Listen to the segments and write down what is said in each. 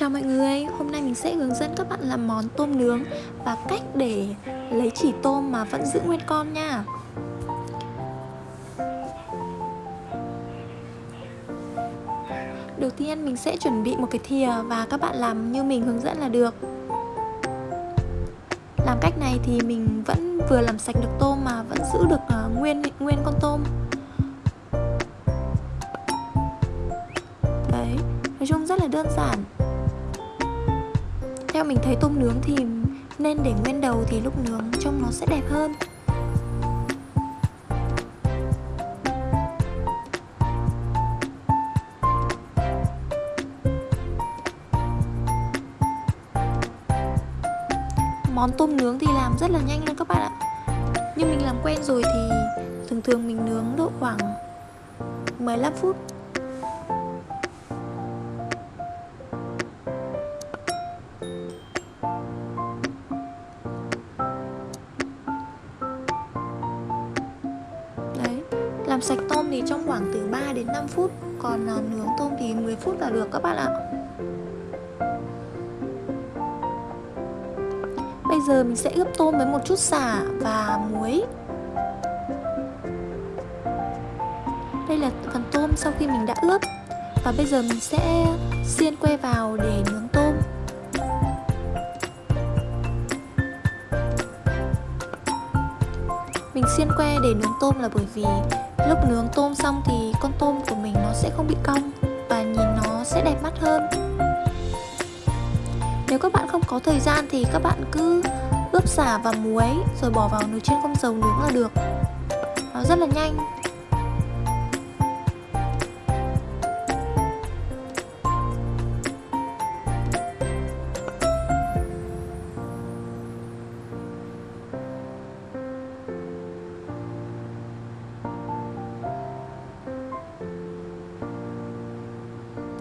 Chào mọi người, hôm nay mình sẽ hướng dẫn các bạn làm món tôm nướng và cách để lấy chỉ tôm mà vẫn giữ nguyên con nha. Đầu tiên mình sẽ chuẩn bị một cái thìa và các bạn làm như mình hướng dẫn là được. Làm cách này thì mình vẫn vừa làm sạch được tôm mà vẫn giữ được à, nguyên nguyên con tôm. Đấy, nói chung rất là đơn giản mình thấy tôm nướng thì nên để nguyên đầu thì lúc nướng trông nó sẽ đẹp hơn. Món tôm nướng thì làm rất là nhanh luôn các bạn ạ. Nhưng mình làm quen rồi thì thường thường mình nướng độ khoảng 15 phút Làm sạch tôm thì trong khoảng từ 3 đến 5 phút, Còn à, nướng tôm thì 10 phút là được các bạn ạ. Bây giờ mình sẽ ướp tôm với một chút xả và muối. Đây là phần tôm sau khi mình đã ướp. Và bây giờ mình sẽ xiên que vào để nướng tôm. Mình xiên que để nướng tôm là bởi vì Lúc nướng tôm xong thì con tôm của mình nó sẽ không bị cong Và nhìn nó sẽ đẹp mắt hơn. Nếu các bạn không có thời gian thì các bạn cứ ướp xả và muối Rồi bỏ vào nồi chiên không dầu nướng là được. Nó rất là nhanh.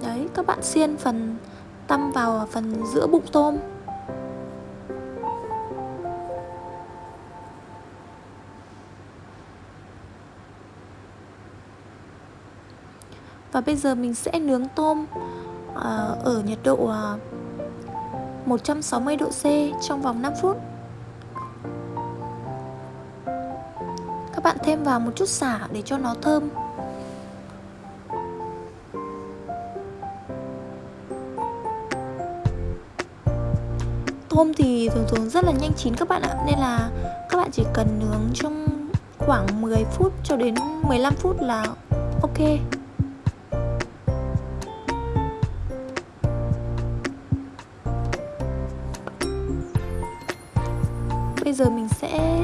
Đấy, các bạn xiên phần tăm vào phần giữa bụng tôm. Và bây giờ mình sẽ nướng tôm à, ở nhiệt độ à, 160 độ C trong vòng 5 phút. Các bạn thêm vào một chút xả để cho nó thơm. Tôm thì thường thường rất là nhanh chín các bạn ạ. Nên là các bạn chỉ cần nướng trong khoảng 10 phút cho đến 15 phút là ok. Bây giờ mình sẽ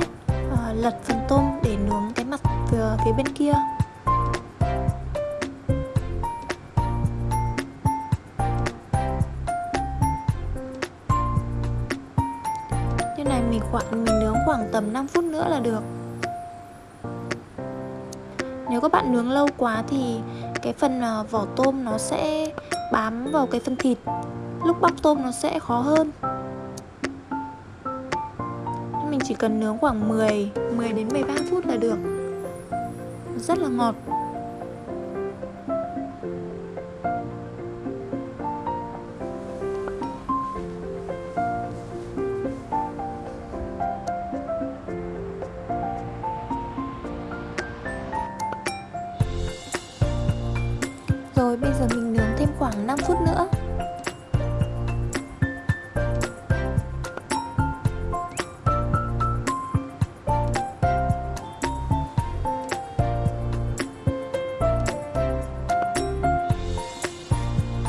uh, lật phần tôm để nướng cái mặt phía, phía bên kia. Khoảng mình nướng khoảng tầm 5 phút nữa là được. Nếu các bạn nướng lâu quá thì cái phần ờ, vỏ tôm nó sẽ bám vào cái phần thịt. Lúc bóc tôm nó sẽ khó hơn. Mình chỉ cần nướng khoảng 10, 10 đến 13 phút là được. Rất là ngọt. Rồi, bây giờ mình nướng thêm khoảng 5 phút nữa.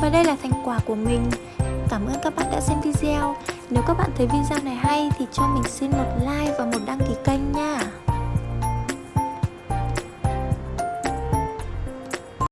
Và đây là thành quả của mình. Cảm ơn các bạn đã xem video. Nếu các bạn thấy video này hay thì cho mình xin một like và một đăng ký kênh nha.